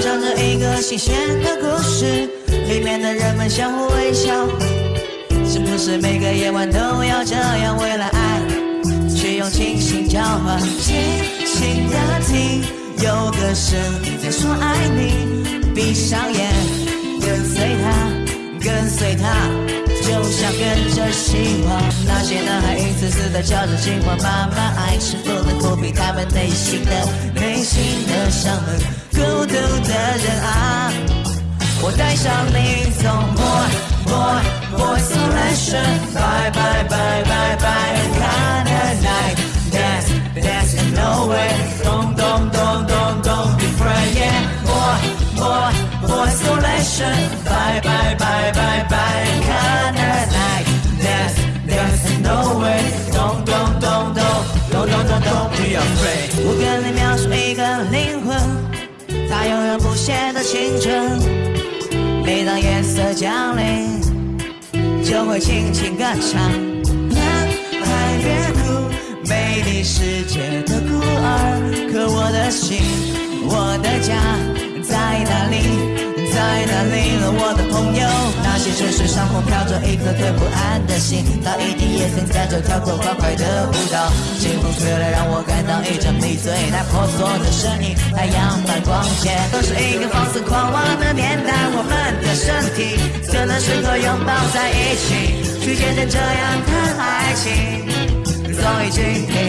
讲着一个新鲜的故事，里面的人们相互微笑。是不是每个夜晚都要这样？为了爱，去用清醒交换。轻轻的听，有个声音在说爱你。闭上眼，跟随他，跟随他，就像跟着希望。那些男孩一次次的叫着情话，慢慢爱是否能抚平他们内心的内心我带上你，走 boy boy boy isolation，bye bye bye bye bye，another night dance dance in no way，don't don't don't don't don't be afraid，yeah boy boy boy isolation，bye bye bye bye bye，another night dance dance in no way，don't don't don't don't don't don't don't be afraid。我跟你描述一个灵魂，它永远不谢的青春。每当夜色降临，就会轻轻歌唱。男孩别哭，美丽世界的孤儿。可我的心，我的家在哪里？在哪里了，我的朋友？那些城市上空飘着一颗颗不安的心，那一定也曾在这跳过欢快的舞蹈。清风吹来，让我感到一阵迷醉。那婆娑的身影，太阳般光洁。都是一个放肆狂妄的，题，怎能适合拥抱在一起？去见证这样的爱情，总已经。